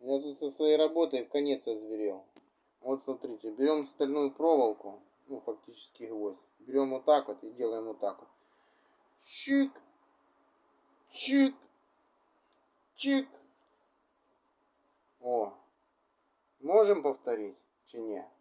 Я тут со своей работой в конец озверел. Вот смотрите, берем стальную проволоку, ну фактически гвоздь. Берем вот так вот и делаем вот так вот. Чик, чик, чик. О, можем повторить, чи не?